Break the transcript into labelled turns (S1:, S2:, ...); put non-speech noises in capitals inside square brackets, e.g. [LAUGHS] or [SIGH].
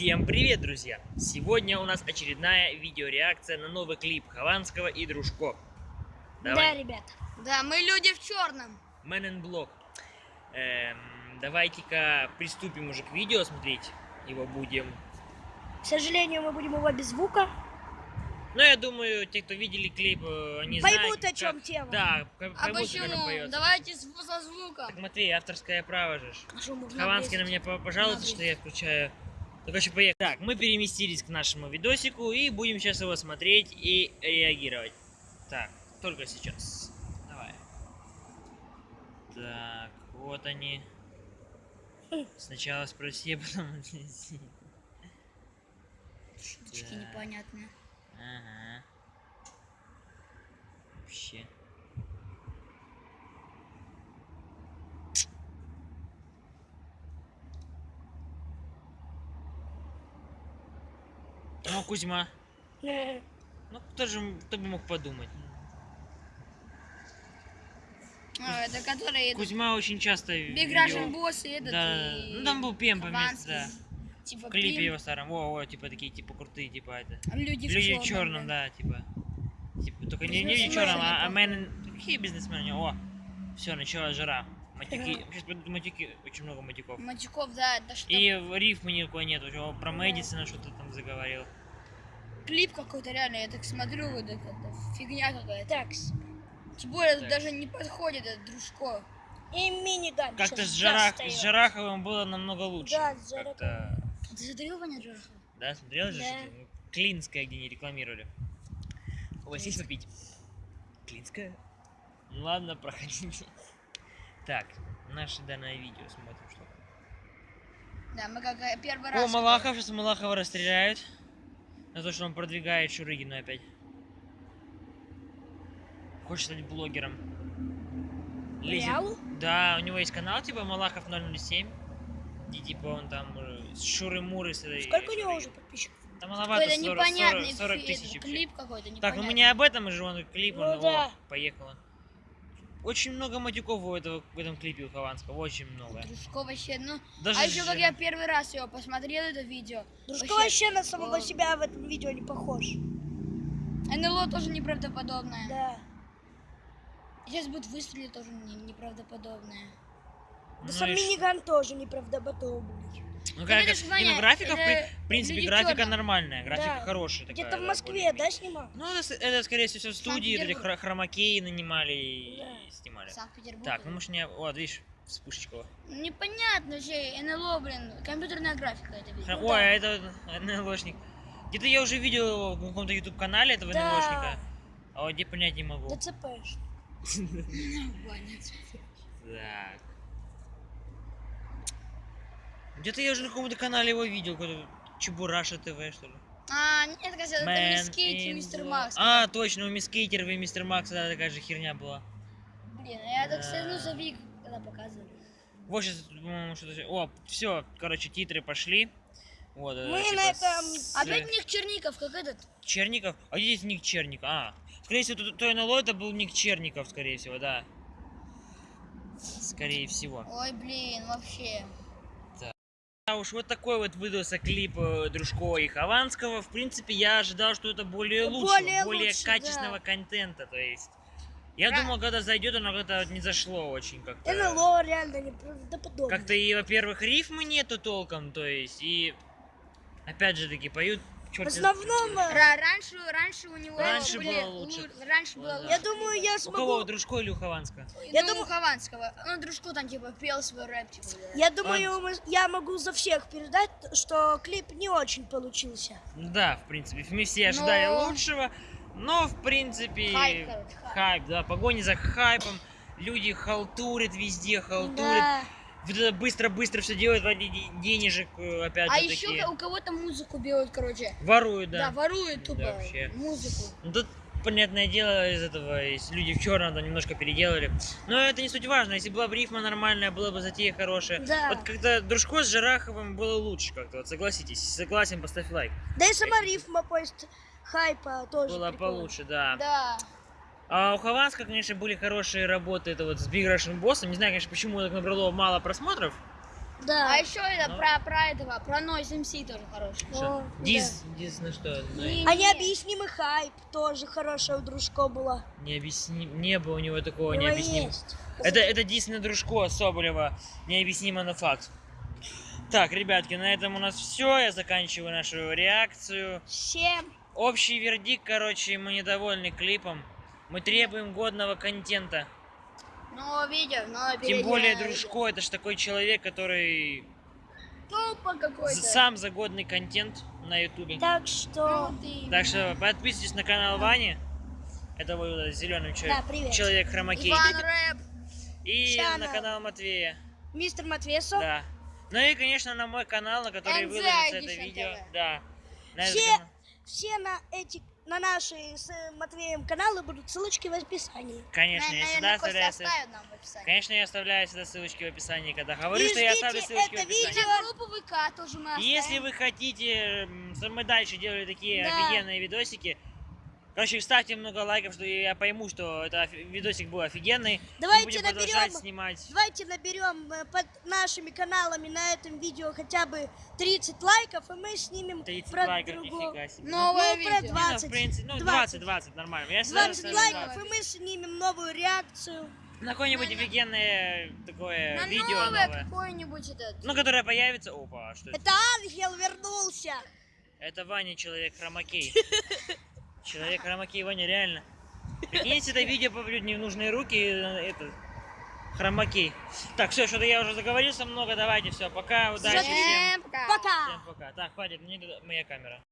S1: Всем привет, друзья! Сегодня у нас очередная видеореакция на новый клип Хованского и Дружко.
S2: Да,
S1: Давай,
S2: ребят.
S3: Да, мы люди в черном.
S1: Man in Block. Эм, давайте-ка приступим уже к видео смотреть. Его будем.
S2: К сожалению, мы будем его без звука.
S1: Ну, я думаю, те, кто видели клип, э, они
S2: Поймут,
S1: знают,
S2: о чем
S1: как-
S2: тема.
S1: Да, как,
S3: А
S1: он
S3: почему? Давайте со звука.
S1: Так, Матвей, авторское право же.
S2: А
S1: Хованский на меня по- пожалуйста, что я включаю. Ну, короче, поехали. Так, мы переместились к нашему видосику и будем сейчас его смотреть и реагировать. Так, только сейчас. Давай. Так, вот они. Сначала спроси, а потом отнеси.
S3: Шуточки
S1: Да.
S3: непонятные.
S1: Ага. Вообще. Ну, Кузьма. Ну, кто же, кто бы мог подумать?
S3: А, это который этот,
S1: Кузьма очень часто видео-
S3: Russian Boss и этот.
S1: Да,
S3: и
S1: ну там был вместе,
S3: Хованский.
S1: да.
S3: Типа
S1: В клипе
S3: Пим.
S1: его старом. О, о, типа такие, типа крутые, типа это.
S3: Люди,
S1: Люди
S3: в
S1: в черном, да, типа. Типа, только не, не люди в черном, а, а мен... Какие бизнесмены? О, все, началась жара. Матюки. Сейчас матюки, очень много матюков.
S3: Матюков, да, это что?
S1: И рифмы никакой нет. Про Мэдисона что-то там заговорил.
S3: Клип какой-то реально, я так смотрю, вот это, это фигня какая-то.
S2: Так,
S3: Тем более
S1: Так.
S3: даже не подходит этот дружко.
S2: и миниган.
S1: Как-то с,
S2: достает.
S1: с Жараховым было намного лучше.
S2: Да, с Жараховым.
S1: Как-то-
S3: Ты смотрел Ваня Джорахова?
S1: Да, смотрел же?
S2: Да.
S1: Ну, Клинская, где не рекламировали. У вас есть попить? Клинская? Ну ладно, проходите. Так, наше данное видео смотрим, что.
S3: Да, мы как э, первый раз.
S1: О, Малахов, сейчас Малахова расстреляют. За то, что он продвигает Шурыгину опять. Хочет стать блогером. Лезет-? Да, у него есть канал, типа Малахов 007. Где типа он там э, с Шуры-Муры с этой
S2: Сколько у него уже подписчиков?
S1: Там маловато,
S3: Какой-то
S1: 40,
S3: непонятный
S1: 40, 40
S3: фи-
S1: тысяч
S3: клип какой-то
S1: Так, ну
S3: непонятный.
S1: мы не об этом же, он клип,
S2: Ну
S1: он,
S2: да.
S1: о, поехала. Очень много матюков у этого, в этом клипе у Хованского, очень много.
S3: Дружко вообще, ну...
S1: Даже
S3: а еще как я первый раз его посмотрел, это видео.
S2: Дружко вообще на самого себя в этом видео не похож.
S3: НЛО тоже неправдоподобное.
S2: Да.
S3: Сейчас будет выстрелить тоже не- неправдоподобное.
S1: Ну,
S2: Да сам
S1: и ш-
S2: миниган тоже неправдоподобный.
S1: Ну, как, не,
S3: Ваня,
S1: ну, графика,
S3: это
S1: в принципе, графика
S3: чёрном.
S1: нормальная, графика
S2: Да.
S1: хорошая. такая,
S2: Где-то в Москве, да, снимал?
S1: Ну, это, это, скорее всего, в студии, хромакеи нанимали
S2: Да.
S1: Снимали.
S3: Санкт-Петербург.
S1: Так, ну, может, не... Вот, видишь, вспышечка. вот.
S3: Непонятно вообще, НЛО, блин, компьютерная графика это видео.
S1: Хро- Ой, а это НЛОшник. Где-то я уже видел его в каком-то YouTube-канале этого
S2: Да.
S1: НЛОшника. А вот где понять не могу.
S3: Ваня.
S1: Так. [LAUGHS] Где-то я уже на каком-то канале его видел, какой-то Чебураша ТВ, что ли.
S3: А, нет, это
S1: Man
S3: Мисс Кейти и Мистер. Макс.
S1: А, точно, у Мисс Кейтер и Мистер Макс, да, такая же херня была.
S3: Блин, я так
S1: Да.
S3: ну завик, когда показывали.
S1: Вот сейчас, по-моему, что-то... О, все, короче, титры пошли. Вот, э,
S2: Мы
S1: типа
S2: на этом-
S1: с-
S3: Опять Ник Черников, как этот.
S1: Черников? А где здесь ник Черников? А, скорее всего, то, то НЛО это был ник Черников, скорее всего, да. Скорее всего.
S3: Ой, блин, вообще.
S1: А уж вот такой вот выдался клип э, Дружкова и Хованского. В принципе, я ожидал, что это более лучше,
S2: Более
S1: более,
S2: лучше,
S1: качественного
S2: да.
S1: контента, то есть. Я
S3: Ра-
S1: думал, когда зайдет, оно как-то не зашло очень как-то.
S2: НЛО реально неправдоподобный.
S1: Как-то и, во-первых, рифмы нету толком, то есть, и опять же таки поют
S2: В
S1: чёрт
S2: основном,
S3: Ра- раньше, раньше у него
S1: Раньше
S3: были
S1: было лучше.
S3: лу- Раньше было
S1: Да.
S3: лучше.
S2: я думаю, я
S1: У
S2: смогу...
S1: кого, у Дружко или у Хованского?
S2: Я
S3: ну,
S2: думаю-
S3: у Хованского. Ну, дружку там типа пел свой рэп, типа. да.
S2: Я думаю, мы- я могу за всех передать, что клип не очень получился.
S1: Да, в принципе, мы все ожидали
S3: Но-
S1: лучшего, но, в принципе,
S3: Хайп, короче, хайп.
S1: хайп, да, погони за хайпом, люди халтурят везде, халтурят,
S2: Да.
S1: быстро-быстро все делают ради де- денежек, э, опять
S3: А
S1: же
S3: еще
S1: таки,
S3: у кого-то музыку берут, короче.
S1: воруют,
S3: Да,
S1: да.
S3: воруют тупо
S1: Да, вообще.
S3: музыку.
S1: Ну, тут, понятное дело, из этого, из люди в черном там немножко переделали. Но это не суть важно. Если была бы рифма нормальная, была бы затея хорошая.
S2: Да.
S1: Вот когда Дружко с Жараховым было лучше как-то, вот согласитесь. Согласен, поставь лайк.
S2: Да и сама рифма поезд хайпа тоже
S1: Было
S2: прикольно.
S1: получше, да.
S3: Да.
S1: А у Хованска, конечно, были хорошие работы. Это вот с Big Russian Boss. Не знаю, конечно, почему так набрало мало просмотров.
S2: Да.
S3: А еще это
S1: Ну.
S3: про, про этого, про Noise MC тоже хороший.
S2: О,
S1: Что?
S2: да.
S1: Диз, диз на что? Ну,
S3: Не-
S2: А необъяснимый хайп тоже хорошая у дружко была.
S1: Необъясним... Не было у него такого
S2: него
S1: необъяснимого. Это, это дис на дружко Соболева. Необъяснимо, но факт. Так, ребятки, на этом у нас все. Я заканчиваю нашу реакцию.
S2: Всем
S1: Общий вердикт, короче, мы недовольны клипом. Мы требуем годного контента.
S3: Но видео, но
S1: Тем более Дружко, это ж такой человек, который
S3: Тупо какой-то.
S1: за- сам за годный контент на ютубе.
S2: Так что...
S3: Ну, ты-
S1: Так что подписывайтесь на канал Вани. Это вот зеленый человек.
S2: Да, привет.
S1: Человек хромакей.
S3: Иван Рэп.
S1: И
S2: Ща
S1: на
S2: на-
S1: канал Матвея.
S2: Мистер Матвесов.
S1: Да. Ну и, конечно, на мой канал, на который выложится это видео. Да. На
S2: Все. Все на эти, на наши с Матвеем каналы будут ссылочки в описании.
S1: Конечно, я всегда оставляю... ссыл-
S3: оставит нам в описании.
S1: Конечно, я оставляю всегда ссылочки в описании, когда говорю,
S2: И
S1: что я оставлю ссылочки
S2: это
S1: в описании.
S2: видео.
S3: На группу ВК тоже мы оставим.
S1: Если вы хотите, чтобы мы дальше делали такие
S2: Да.
S1: офигенные видосики, короче, ставьте много лайков, что я пойму, что это видосик был офигенный.
S2: Давайте
S1: мы будем
S2: наберем-
S1: продолжать снимать.
S2: Давайте наберем э, под нашими каналами на этом видео хотя бы 30 лайков, и мы снимем
S1: 30
S2: про
S1: лайков,
S2: другого.
S1: себе.
S3: Новое
S2: Ну, про
S3: видео.
S2: два.
S1: Не, ну, в
S2: 20,
S1: принципе, ну,
S2: 20.
S1: 20, 20, нормально. Я всегда
S2: 20
S1: ставлю
S2: лайков,
S1: 20.
S2: и мы снимем новую реакцию.
S1: На какое-нибудь
S3: На-
S1: офигенное такое
S3: На
S1: видео
S3: новое
S1: новое.
S3: какое-нибудь этот.
S1: Ну, которое появится. Опа, а что это?
S2: Это Ангел вернулся.
S1: Это Ваня, человек хромакей. [LAUGHS] Человек хромакей, Ваня, реально. Прикинь, если это видео попадет не в нужные руки, э, это хромакей. Так, все, что-то я уже заговорился много, давайте, все, пока, удачи всем.
S2: Пока.
S1: Всем пока. Так, хватит, мне моя камера.